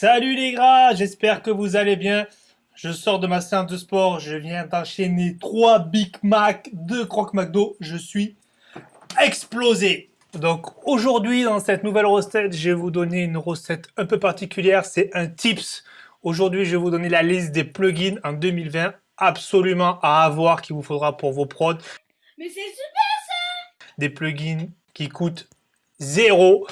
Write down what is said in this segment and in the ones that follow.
Salut les gras, j'espère que vous allez bien. Je sors de ma séance de sport, je viens d'enchaîner 3 Big Mac, 2 Croque McDo, je suis explosé. Donc aujourd'hui dans cette nouvelle recette, je vais vous donner une recette un peu particulière, c'est un tips. Aujourd'hui je vais vous donner la liste des plugins en 2020 absolument à avoir qu'il vous faudra pour vos prods. Mais c'est super ça Des plugins qui coûtent zéro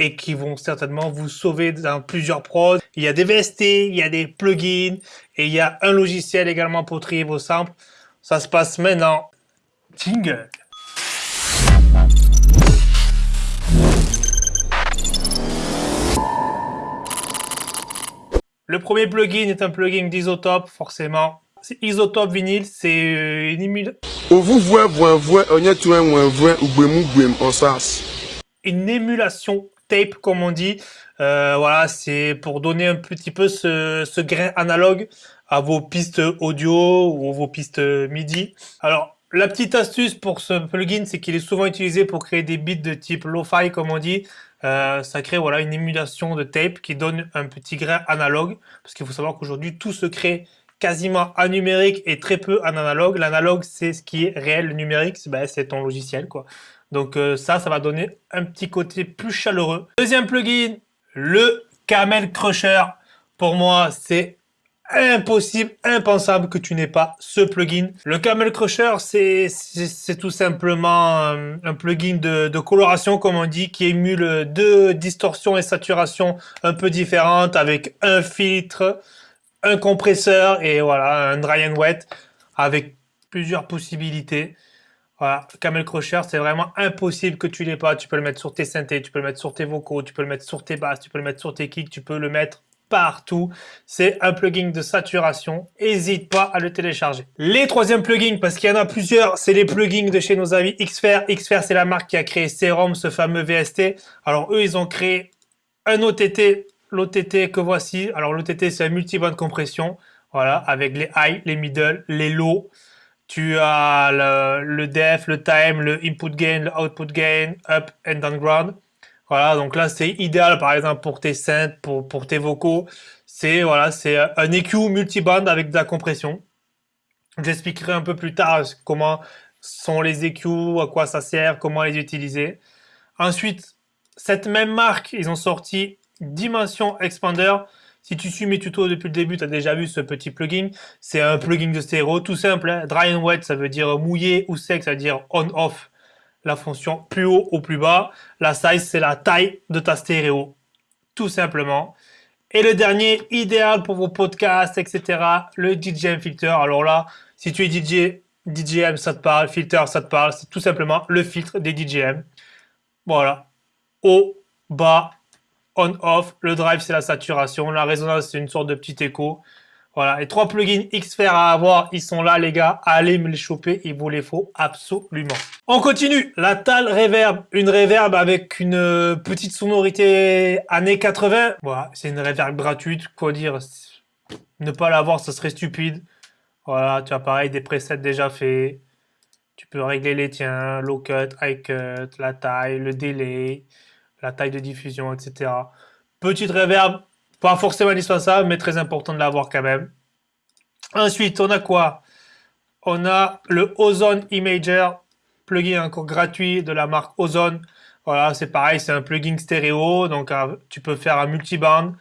et qui vont certainement vous sauver dans plusieurs prods. Il y a des VST, il y a des plugins et il y a un logiciel également pour trier vos samples. Ça se passe maintenant. Jingle. Le premier plugin est un plugin d'Isotope, forcément. C'est Isotope Vinyl, c'est euh, une émulation. Une émulation tape, comme on dit. Euh, voilà, c'est pour donner un petit peu ce, grain analogue à vos pistes audio ou vos pistes MIDI. Alors, la petite astuce pour ce plugin, c'est qu'il est souvent utilisé pour créer des beats de type lo-fi, comme on dit. Euh, ça crée voilà une émulation de tape qui donne un petit grain analogue. Parce qu'il faut savoir qu'aujourd'hui, tout se crée quasiment en numérique et très peu en analogue. L'analogue, c'est ce qui est réel. Le numérique, c'est ben, ton logiciel. quoi. Donc euh, ça, ça va donner un petit côté plus chaleureux. Deuxième plugin, le Camel Crusher. Pour moi, c'est impossible, impensable que tu n'aies pas ce plugin. Le Camel Crusher, c'est tout simplement euh, un, plugin de, de, coloration, comme on dit, qui émule deux distorsions et saturations un peu différentes avec un filtre, un compresseur et voilà, un dry and wet avec plusieurs possibilités. Voilà, Camel Crusher, c'est vraiment impossible que tu l'aies pas. Tu peux le mettre sur tes synthés, tu peux le mettre sur tes vocaux, tu peux le mettre sur tes basses, tu peux le mettre sur tes kicks, tu peux le mettre partout. C'est un plugin de saturation. N'hésite pas à le télécharger. Les troisièmes plugins, parce qu'il y en a plusieurs, c'est les plugins de chez nos amis Xfer. Xfer, c'est la marque qui a créé Serum, ce fameux VST. Alors eux, ils ont créé un OTT, l'OTT que voici. Alors l'OTT, c'est un multi-band compression. Voilà, avec les high, les middle, les low. Tu as le, def, le time, le input gain, le output gain, up and down ground. Voilà, donc là c'est idéal par exemple pour tes synths, pour, pour tes vocaux. C'est voilà, c'est un EQ multiband avec de la compression. J'expliquerai un peu plus tard comment sont les EQ, à quoi ça sert, comment les utiliser. Ensuite, cette même marque, ils ont sorti Dimension Expander. Si tu suis mes tutos depuis le début, tu as déjà vu ce petit plugin. C'est un plugin de stéréo tout simple. Hein. Dry and wet, ça veut dire mouillé ou sec, ça veut dire on-off. La fonction plus haut ou plus bas. La size, c'est la taille de ta stéréo. Tout simplement. Et le dernier, idéal pour vos podcasts, etc. Le DJM Filter. Alors là, si tu es DJ, DJM, ça te parle. Filter, ça te parle. C'est tout simplement le filtre des DJM. Voilà. Haut, bas, on-off. Le drive, c'est la saturation. La résonance, c'est une sorte de petit écho. Voilà, les trois plugins Xfer à avoir, ils sont là les gars, allez me les choper, il vous les faut absolument. On continue, la Tal Reverb, une reverb avec une euh, petite sonorité années 80. Voilà, c'est une reverb gratuite, quoi dire, ne pas l'avoir, ça serait stupide. Voilà, tu as pareil, des presets déjà faits. Tu peux régler les tiens, low cut, high cut, la taille, le délai la taille de diffusion, etc. Petite reverb, pas forcément indispensable, mais très important de l'avoir quand même. Ensuite, on a quoi? On a le Ozone Imager, plugin encore gratuit de la marque Ozone. Voilà, c'est pareil, c'est un plugin stéréo, donc euh, tu peux faire un multiband,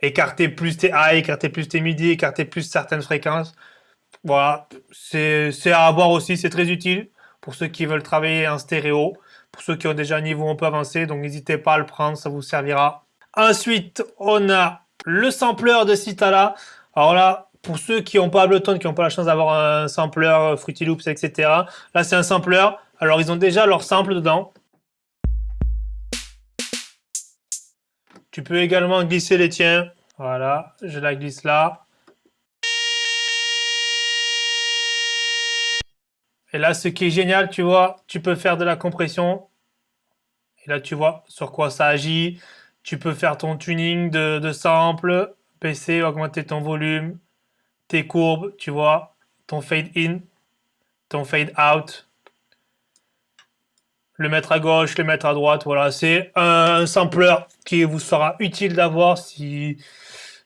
écarter plus tes high, écarter plus tes midi, écarter plus certaines fréquences. Voilà, c'est à avoir aussi, c'est très utile pour ceux qui veulent travailler en stéréo pour ceux qui ont déjà un niveau un peu avancé, donc n'hésitez pas à le prendre, ça vous servira. Ensuite, on a le sampler de Citala. Alors là, pour ceux qui n'ont pas Ableton, qui n'ont pas la chance d'avoir un sampler, Fruity Loops, etc. Là, c'est un sampler. Alors, ils ont déjà leur sample dedans. Tu peux également glisser les tiens. Voilà, je la glisse là. Et là, ce qui est génial, tu vois, tu peux faire de la compression. Et là, tu vois sur quoi ça agit. Tu peux faire ton tuning de, de sample, baisser, augmenter ton volume, tes courbes, tu vois, ton fade in, ton fade out, le mettre à gauche, le mettre à droite. Voilà, c'est un, sampler qui vous sera utile d'avoir si,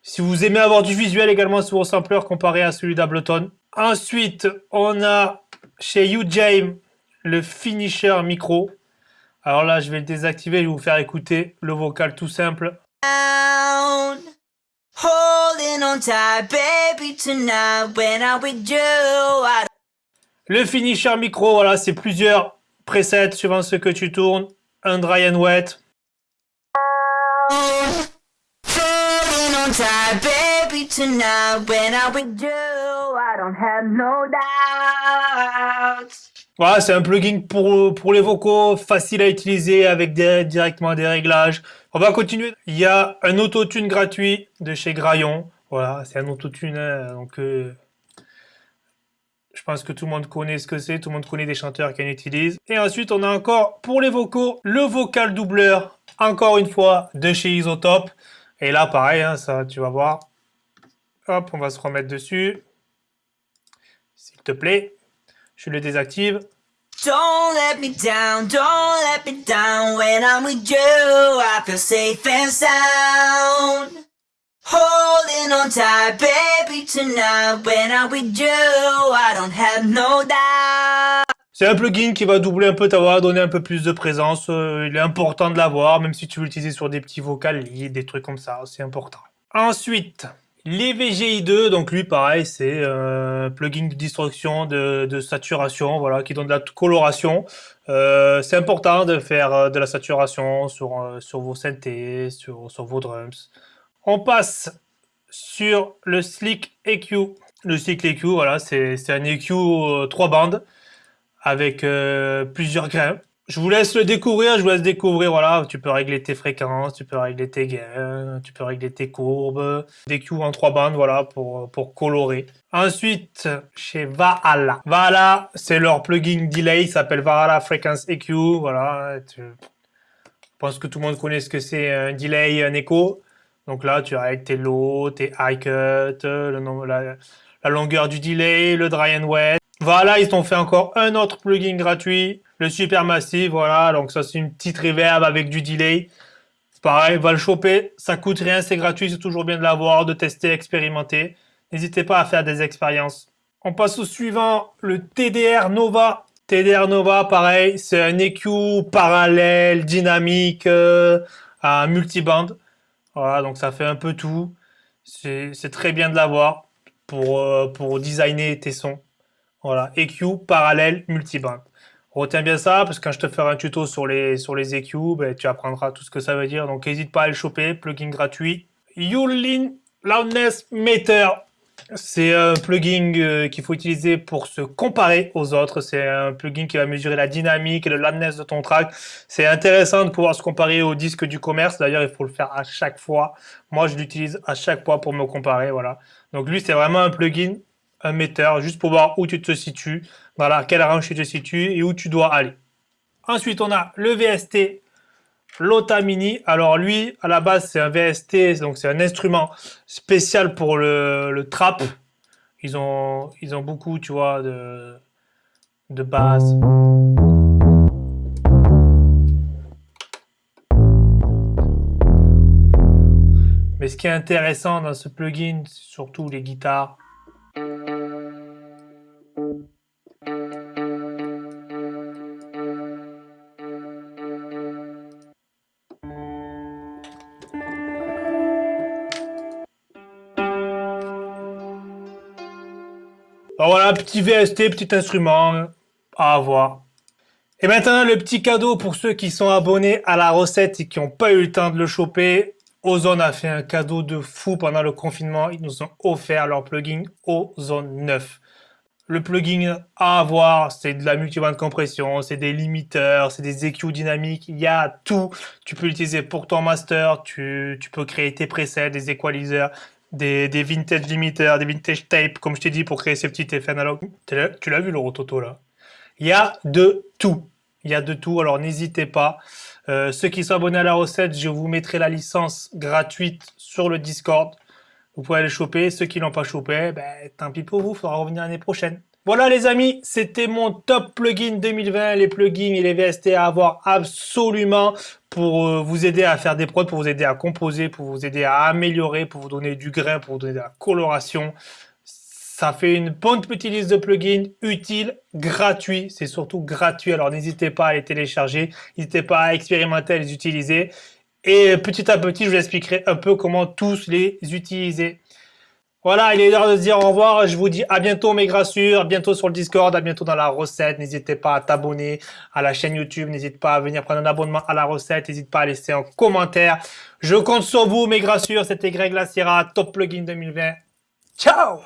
si vous aimez avoir du visuel également sur vos samplers comparé à celui d'Ableton. Ensuite, on a chez UJame le finisher micro. Alors là, je vais le désactiver, je vais vous faire écouter le vocal tout simple. Le finisher micro, voilà, c'est plusieurs presets suivant ce que tu tournes. Un dry and wet. Voilà, c'est un plugin pour, pour les vocaux, facile à utiliser avec directement des réglages. On va continuer. Il y a un autotune gratuit de chez Graillon. Voilà, c'est un autotune, hein, donc euh, je pense que tout le monde connaît ce que c'est, tout le monde connaît des chanteurs qui en utilisent. Et ensuite, on a encore, pour les vocaux, le vocal doubleur, encore une fois, de chez Isotope. Et là, pareil, hein, ça, tu vas voir. Hop, on va se remettre dessus. S'il te plaît, je le désactive. Don't let me down, don't let me down when I'm with you. I feel safe and sound. Holding on tight, baby, tonight. When I'm with you, I don't have no doubt. C'est un plugin qui va doubler un peu ta voix, donner un peu plus de présence. Euh, il est important de l'avoir, même si tu veux l'utiliser sur des petits vocals, des trucs comme ça, c'est important. Ensuite, les VGI2, donc lui pareil, c'est un euh, plugin de distorsion, de, de, saturation, voilà, qui donne de la coloration. Euh, c'est important de faire euh, de la saturation sur, sur vos synthés, sur, sur vos drums. On passe sur le Slick EQ. Le Slick EQ, voilà, c'est un EQ 3 bandes avec euh, plusieurs grains. Je vous laisse le découvrir, je vous laisse découvrir, voilà, tu peux régler tes fréquences, tu peux régler tes gains, tu peux régler tes courbes, des EQ en 3 bandes, voilà, pour, pour colorer. Ensuite, chez Valhalla. Valhalla, c'est leur plugin delay, il s'appelle Valhalla Frequency EQ, voilà. Je pense que tout le monde connaît ce que c'est un delay, un écho. Donc là, tu règles tes low, tes high cut, le, la, la longueur du delay, le dry and wet. Voilà, ils t'ont fait encore un autre plugin gratuit, le super massif, voilà. Donc ça, c'est une petite reverb avec du delay. Pareil, va le choper, ça coûte rien, c'est gratuit, c'est toujours bien de l'avoir, de tester, expérimenter. N'hésitez pas à faire des expériences. On passe au suivant, le TDR Nova. TDR Nova, pareil, c'est un EQ parallèle, dynamique, euh, à multiband. Voilà, donc ça fait un peu tout. C'est très bien de l'avoir pour, euh, pour designer tes sons. Voilà, EQ parallèle multiband. Retiens bien ça, parce que quand je te ferai un tuto sur les, sur les EQ, ben, tu apprendras tout ce que ça veut dire. Donc n'hésite pas à le choper, plugin gratuit. Yulin Loudness Meter. C'est un plugin euh, qu'il faut utiliser pour se comparer aux autres. C'est un plugin qui va mesurer la dynamique et le loudness de ton track. C'est intéressant de pouvoir se comparer au disque du commerce. D'ailleurs, il faut le faire à chaque fois. Moi, je l'utilise à chaque fois pour me comparer. Voilà. Donc lui, c'est vraiment un plugin, un metteur, juste pour voir où tu te situes, voilà, quelle range tu te situes et où tu dois aller. Ensuite, on a le VST Lota Mini. Alors lui, à la base, c'est un VST, donc c'est un instrument spécial pour le, trap. Ils ont, beaucoup, tu vois, de, de basse. Mais ce qui est intéressant dans ce plugin, c'est surtout les guitares. Voilà, petit VST, petit instrument à avoir. Et maintenant, le petit cadeau pour ceux qui sont abonnés à la recette et qui n'ont pas eu le temps de le choper. Ozone a fait un cadeau de fou pendant le confinement. Ils nous ont offert leur plugin Ozone 9. Le plugin à avoir, c'est de la multiband compression, c'est des limiteurs, c'est des EQ dynamiques, il y a tout. Tu peux l'utiliser pour ton master, tu, tu, peux créer tes presets, des equalizers, des, des vintage limiters, des vintage tapes, comme je t'ai dit, pour créer ces petits effets analogues. Tu l'as vu le rototo là Il y a de tout. Il y a de tout, alors n'hésitez pas. Euh, ceux qui sont abonnés à la recette, je vous mettrai la licence gratuite sur le Discord. Vous pouvez aller choper. Ceux qui l'ont pas chopé, ben, tant pis pour vous, il faudra revenir l'année prochaine. Voilà les amis, c'était mon top plugin 2020, les plugins et les VST à avoir absolument pour euh, vous aider à faire des prods, pour vous aider à composer, pour vous aider à améliorer, pour vous donner du grain, pour vous donner de la coloration. Ça fait une bonne petite liste de plugins utiles, gratuits, c'est surtout gratuit, alors n'hésitez pas à les télécharger, n'hésitez pas à expérimenter, à les utiliser. Et petit à petit, je vous expliquerai un peu comment tous les utiliser. Voilà, il est l'heure de se dire au revoir. Je vous dis à bientôt mes grassures, bientôt sur le Discord, à bientôt dans la recette. N'hésitez pas à t'abonner à la chaîne YouTube, n'hésite pas à venir prendre un abonnement à la recette, n'hésite pas à laisser un commentaire. Je compte sur vous mes grassures, c'était Greg Lassira, Top Plugin 2020. Ciao